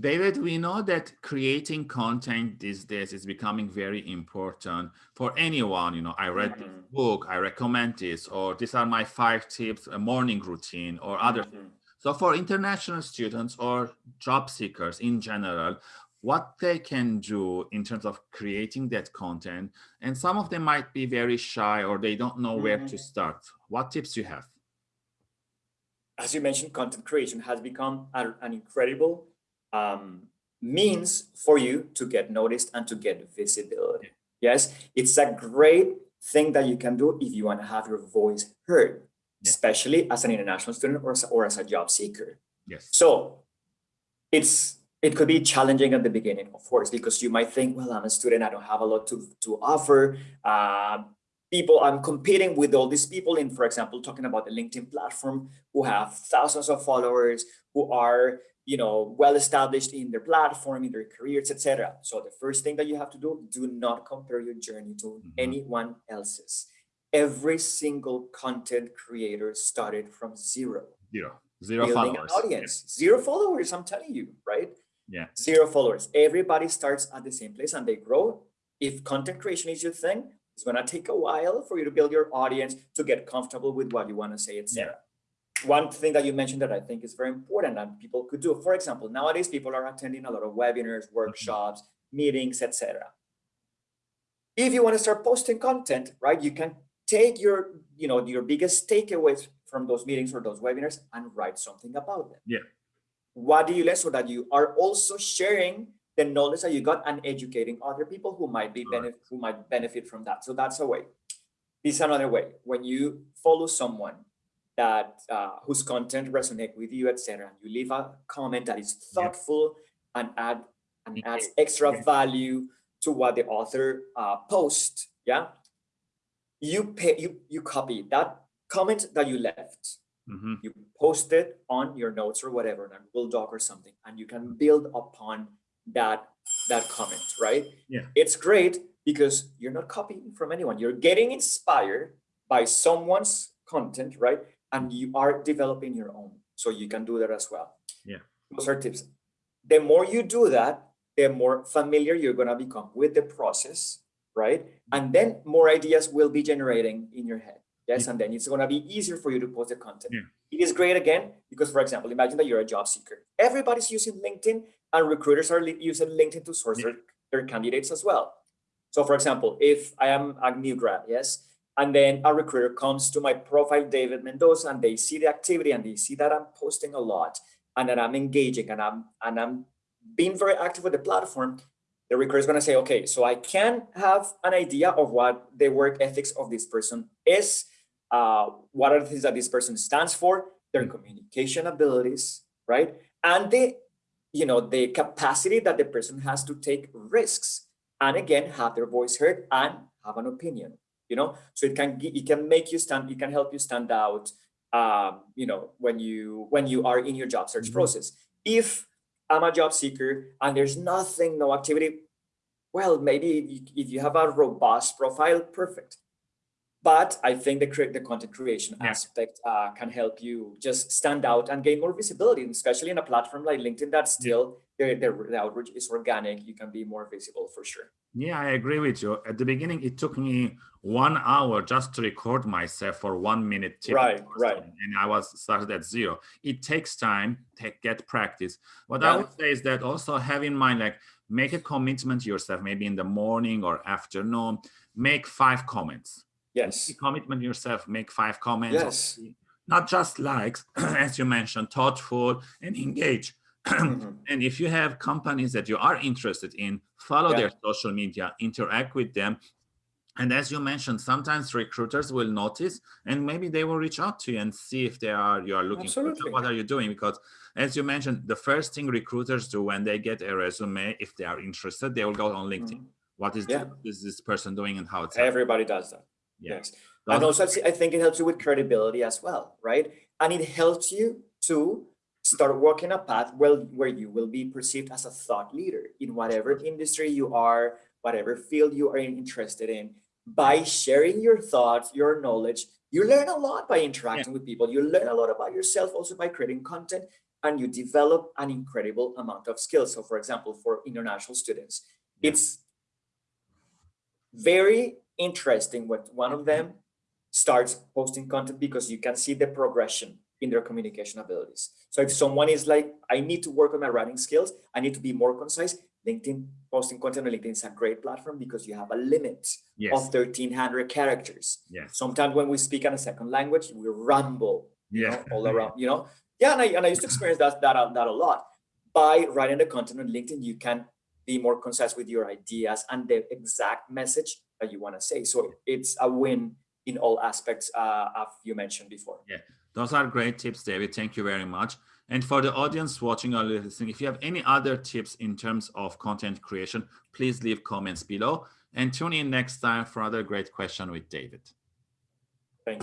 David, we know that creating content these days is becoming very important for anyone. You know, I read this Mhm. book, I recommend this, or these are my five tips, a morning routine, or other. Mhm. So for international students or job seekers in general, what they can do in terms of creating that content, and some of them might be very shy or they don't know where to Mhm. start. What tips you have? as you mentioned, content creation has become an incredible um, means for you to get noticed and to get visibility. Yes, it's a great thing that you can do if you want to have your voice heard, Yeah. especially as an international student or as, or as a job seeker. Yes. So it's it could be challenging at the beginning, of course, because you might think, well, I'm a student, I don't have a lot to, to offer. Um, people, I'm competing with all these people in, for example, talking about the LinkedIn platform who have thousands of followers, who are, you know, well established in their platform, in their careers, etc. So the first thing that you have to do, do not compare your journey to Mhm. anyone else's. Every single content creator started from zero Zero. Zero building followers. an audience. Zero followers, I'm telling you, right? Yeah. Zero followers. Everybody starts at the same place and they grow. If content creation is your thing, it's gonna take a while for you to build your audience to get comfortable with what you want to say, etc. One thing that you mentioned that I think is very important that people could do, for example, nowadays people are attending a lot of webinars, mm-hmm. workshops, meetings, etc. If you want to start posting content, right, you can take your, you know, your biggest takeaways from those meetings or those webinars and write something about them. Yeah. What do you learn so that you are also sharing the knowledge that you got and educating other people who might be benefit who might benefit from that. So that's a way. This is another way. When you follow someone that uh, whose content resonate with you, etc., and you leave a comment that is Yeah. thoughtful and add and Yeah. adds extra Yeah. value to what the author uh, post. Yeah, you pay you you copy that comment that you left Mhm. you post it on your notes or whatever on a Google Doc or something, and you can build upon that that comment, right? Yeah. It's great because you're not copying from anyone. You're getting inspired by someone's content, right? And you are developing your own. So you can do that as well. Yeah. Those are tips. The more you do that, the more familiar you're gonna become with the process, right? And then more ideas will be generating in your head. Yes, and then it's gonna be easier for you to post the content. Yeah. It is great again, because for example, imagine that you're a job seeker. Everybody's using LinkedIn and recruiters are using LinkedIn to source their, their candidates as well. So for example, if I am a new grad, yes, and then a recruiter comes to my profile, David Mendoza, and they see the activity and they see that I'm posting a lot and that I'm engaging and I'm and I'm being very active with the platform, the recruiter is going to say, okay, so I can have an idea of what the work ethics of this person is, uh, what are the things that this person stands for, their Mm. communication abilities, right? And the, you know, the capacity that the person has to take risks and again, have their voice heard and have an opinion, you know? So it can, it can make you stand, it can help you stand out, um, you know, when you, when you are in your job search Mhm. process. If I'm a job seeker and there's nothing, no activity, well, maybe if you have a robust profile, perfect. But I think the the content creation Yeah. aspect uh, can help you just stand out and gain more visibility, especially in a platform like LinkedIn that still the, the, the outreach is organic. You can be more visible for sure. Yeah, I agree with you. At the beginning, it took me one hour just to record myself for one minute. tip Right, right. And I was started at zero. It takes time to get practice. What I would say is that also have in mind, like make a commitment to yourself, maybe in the morning or afternoon, make five comments. Yes. Make commitment to yourself, make five comments. Yes. Not just likes, as you mentioned, thoughtful and engage. Mhm. And if you have companies that you are interested in, follow Yeah. their social media, interact with them. And as you mentioned, sometimes recruiters will notice and maybe they will reach out to you and see if they are you are looking for Absolutely. what are you doing? Because as you mentioned, the first thing recruiters do when they get a resume, if they are interested, they will go on LinkedIn. Mhm. What is, Yeah. this, is this person doing and how it's Everybody does that. Yeah. Yes. And also, I think it helps you with credibility as well, right? And it helps you to start walking a path where, where you will be perceived as a thought leader in whatever industry you are, whatever field you are interested in. By sharing your thoughts, your knowledge, you learn a lot by interacting with people. You learn a lot about yourself also by creating content. and you develop an incredible amount of skills. So for example, for international students, yeah. it's very interesting when one of them starts posting content because you can see the progression in their communication abilities. So if someone is like, I need to work on my writing skills, I need to be more concise, LinkedIn posting content on LinkedIn is a great platform because you have a limit yes. of 1300 characters. Yes. Sometimes when we speak in a second language, we ramble yeah. know, all around, you know? Yeah, and I, and I used to experience that, that, uh, that a lot. By writing the content on LinkedIn, you can be more concise with your ideas and the exact message that you want to say. So it's a win in all aspects, uh, as you mentioned before. Yeah, those are great tips, David. Thank you very much. And for the audience watching or listening, if you have any other tips in terms of content creation, please leave comments below and tune in next time for another great question with David.